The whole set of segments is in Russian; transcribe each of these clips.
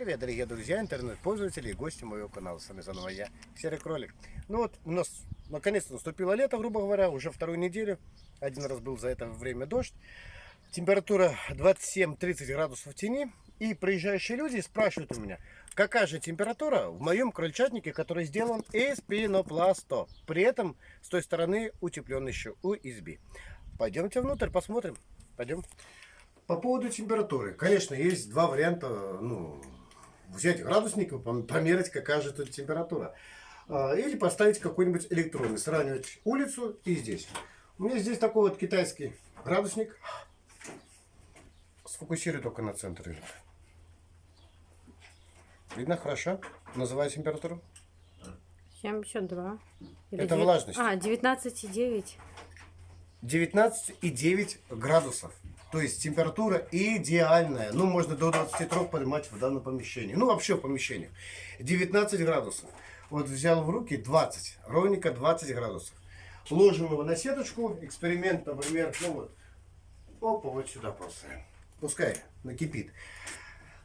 привет, дорогие друзья, интернет-пользователи и гости моего канала. С вами заново я, Серый Кролик. Ну вот, у нас наконец-то наступило лето, грубо говоря, уже вторую неделю. Один раз был за это время дождь. Температура 27-30 градусов в тени. И приезжающие люди спрашивают у меня, какая же температура в моем крольчатнике, который сделан из пенопласта. При этом с той стороны утеплен еще USB. Пойдемте внутрь, посмотрим. Пойдем. По поводу температуры. Конечно, есть два варианта. Ну, взять градусник и померить, какая же тут температура. А, или поставить какой-нибудь электронный. Сравнивать улицу и здесь. У меня здесь такой вот китайский градусник. Сфокусируй только на центре. Видно хорошо? Называй температуру. 72. Или Это девять- влажность. А, 19,9. 19,9 градусов. То есть температура идеальная. Ну, можно до 23 поднимать в данном помещении. Ну, вообще в помещениях. 19 градусов. Вот взял в руки 20. Ровненько 20 градусов. Ложим его на сеточку. Эксперимент, например, ну вот. Опа, вот сюда поставим. Пускай накипит.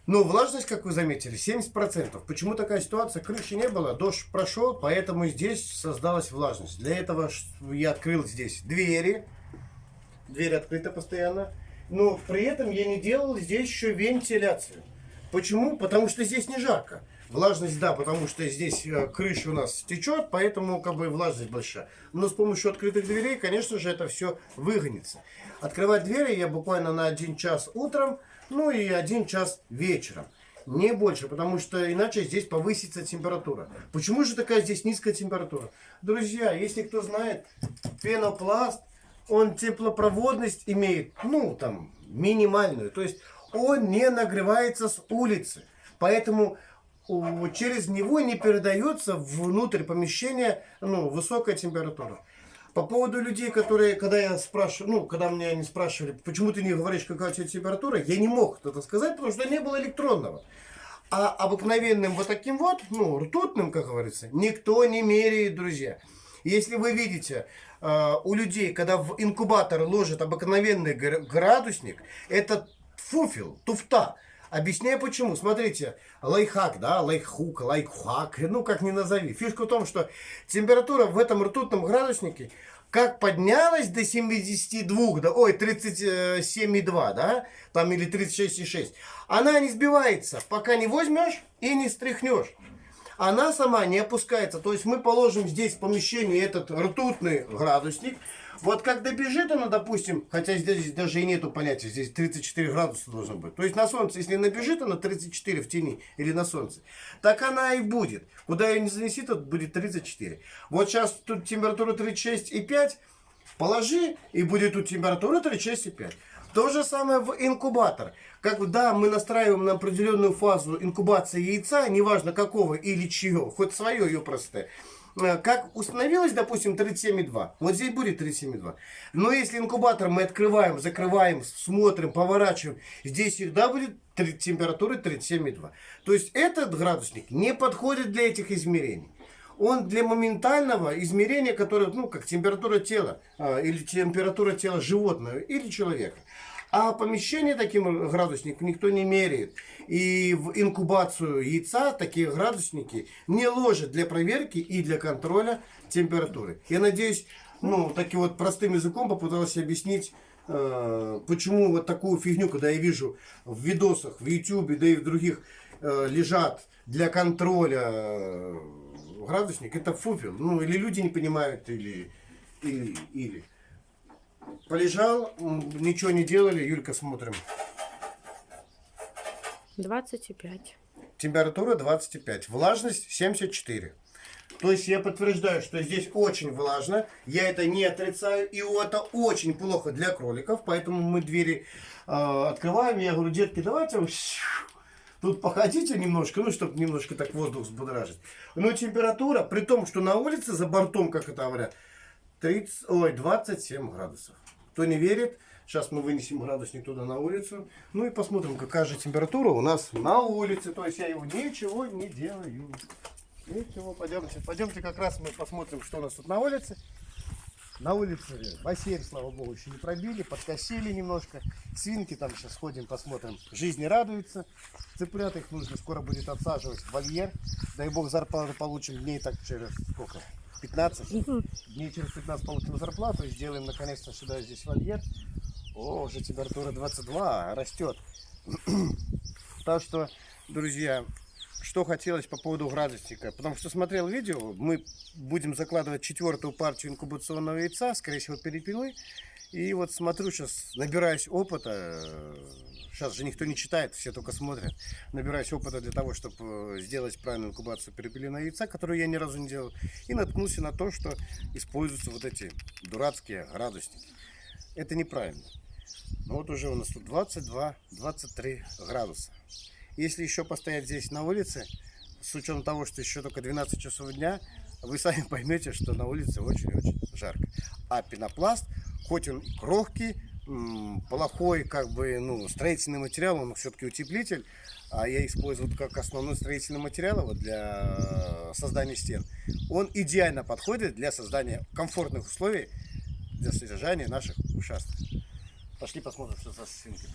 Но влажность, как вы заметили, 70%. Почему такая ситуация? Крыши не было, дождь прошел, поэтому здесь создалась влажность. Для этого я открыл здесь двери. Дверь открыта постоянно. Но при этом я не делал здесь еще вентиляцию. Почему? Потому что здесь не жарко. Влажность, да, потому что здесь э, крыша у нас течет, поэтому как бы влажность большая. Но с помощью открытых дверей, конечно же, это все выгонится. Открывать двери я буквально на один час утром, ну и один час вечером. Не больше, потому что иначе здесь повысится температура. Почему же такая здесь низкая температура? Друзья, если кто знает, пенопласт, он теплопроводность имеет, ну, там, минимальную. То есть он не нагревается с улицы. Поэтому через него не передается внутрь помещения ну, высокая температура. По поводу людей, которые, когда я спрашиваю, ну, когда меня они спрашивали, почему ты не говоришь, какая у тебя температура, я не мог это сказать, потому что не было электронного. А обыкновенным вот таким вот, ну, ртутным, как говорится, никто не меряет, друзья. Если вы видите э, у людей, когда в инкубатор ложат обыкновенный гр- градусник, это фуфел, туфта. Объясняю почему. Смотрите, лайфхак, да, лайфхук, лайфхак, ну как ни назови. Фишка в том, что температура в этом ртутном градуснике как поднялась до 72, да, ой, 37,2, да, там или 36,6, она не сбивается, пока не возьмешь и не стряхнешь. Она сама не опускается. То есть мы положим здесь в помещении этот ртутный градусник. Вот как добежит она, допустим, хотя здесь даже и нету понятия, здесь 34 градуса должно быть. То есть на солнце, если набежит она 34 в тени или на солнце, так она и будет. Куда ее не занеси, тут будет 34. Вот сейчас тут температура 36,5, положи, и будет тут температура 36,5. То же самое в инкубатор. Как да, мы настраиваем на определенную фазу инкубации яйца, неважно какого или чье, хоть свое ее простое. Э, Как установилось, допустим, 37,2. Вот здесь будет 37,2. Но если инкубатор мы открываем, закрываем, смотрим, поворачиваем, здесь всегда будет температура 37,2. То есть этот градусник не подходит для этих измерений. Он для моментального измерения, которое, ну, как температура тела, а, или температура тела животного, или человека. А помещение таким градусником никто не меряет. И в инкубацию яйца такие градусники не ложат для проверки и для контроля температуры. Я надеюсь, ну, таким вот простым языком попытался объяснить, э, почему вот такую фигню, когда я вижу в видосах, в YouTube, да и в других, э, лежат для контроля э, градусник, это фуфел. Ну, или люди не понимают, или, или, или. Полежал, ничего не делали, Юлька, смотрим. 25. Температура 25, влажность 74. То есть я подтверждаю, что здесь очень влажно. Я это не отрицаю. И это очень плохо для кроликов. Поэтому мы двери э, открываем. Я говорю, детки, давайте тут походите немножко, ну, чтобы немножко так воздух взбудоражить. Но температура, при том, что на улице за бортом, как это говорят, 30, ой, 27 градусов. Кто не верит, сейчас мы вынесем градусник туда на улицу. Ну и посмотрим, какая же температура у нас на улице. То есть я его ничего не делаю. Ничего, пойдемте. Пойдемте как раз мы посмотрим, что у нас тут на улице. На улице бассейн, слава богу, еще не пробили, подкосили немножко. Свинки там сейчас ходим, посмотрим. Жизни радуются. Цыплят их нужно скоро будет отсаживать в вольер. Дай бог зарплату получим дней так через сколько? 15? Дней через 15 получим зарплату и сделаем наконец-то сюда здесь вольер. О, уже температура 22, растет. Так что, друзья, что хотелось по поводу градусника. Потому что смотрел видео, мы будем закладывать четвертую партию инкубационного яйца, скорее всего, перепелы. И вот смотрю сейчас, набираюсь опыта. Сейчас же никто не читает, все только смотрят. Набираюсь опыта для того, чтобы сделать правильную инкубацию перепелиного яйца, которую я ни разу не делал. И наткнулся на то, что используются вот эти дурацкие градусники. Это неправильно. Ну вот уже у нас тут 22-23 градуса. Если еще постоять здесь на улице, с учетом того, что еще только 12 часов дня, вы сами поймете, что на улице очень-очень жарко. А пенопласт, хоть он и крохкий, плохой как бы ну, строительный материал, он все-таки утеплитель, а я использую как основной строительный материал вот для создания стен, он идеально подходит для создания комфортных условий для содержания наших ушастых. Пошли посмотрим, что за свинки.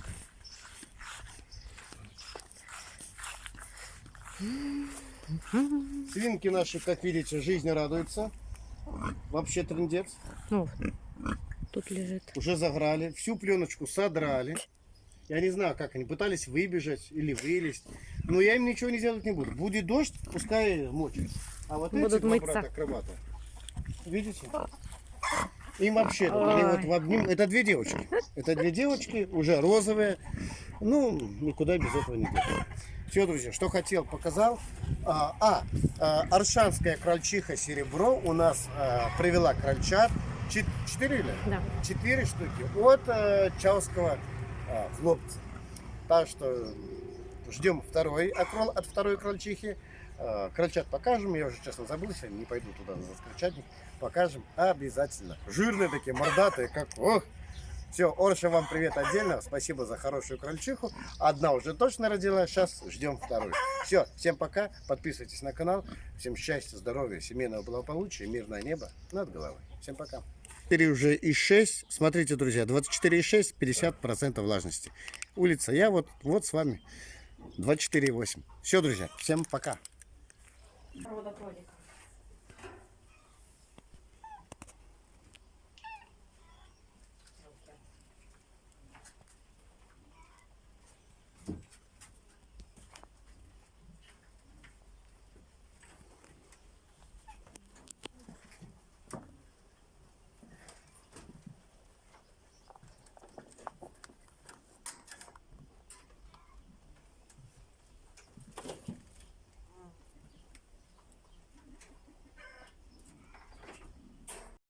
Свинки наши, как видите, жизни радуются. Вообще трендец. Ну, тут лежит. Уже заграли, всю пленочку содрали. Я не знаю, как они пытались выбежать или вылезть. Но я им ничего не делать не буду. Будет дождь, пускай мочат. А вот эти Будут два мыться. брата акробата, видите? Им вообще, они вот в обним- это две девочки. Это две девочки, уже розовые. Ну, никуда без этого не деться. Все, друзья, что хотел, показал. А, а, а, аршанская крольчиха серебро у нас а, привела крольчат. Чет- Четыре или? Да. Четыре штуки от э, Чауского э, хлопца. Так что ждем второй окрол от второй крольчихи. Э, крольчат покажем. Я уже честно забыл, сегодня не пойду туда за крольчатник. Покажем обязательно. Жирные такие, мордатые, как... Ох! Все, Орша, вам привет отдельно. Спасибо за хорошую крольчиху. Одна уже точно родила. Сейчас ждем вторую. Все, всем пока. Подписывайтесь на канал. Всем счастья, здоровья, семейного благополучия, мирное небо над головой. Всем пока. 4 уже и 6. Смотрите, друзья, 24,6, 50% влажности. Улица, я вот, вот с вами 24,8. Все, друзья, всем пока. Проводопроводик.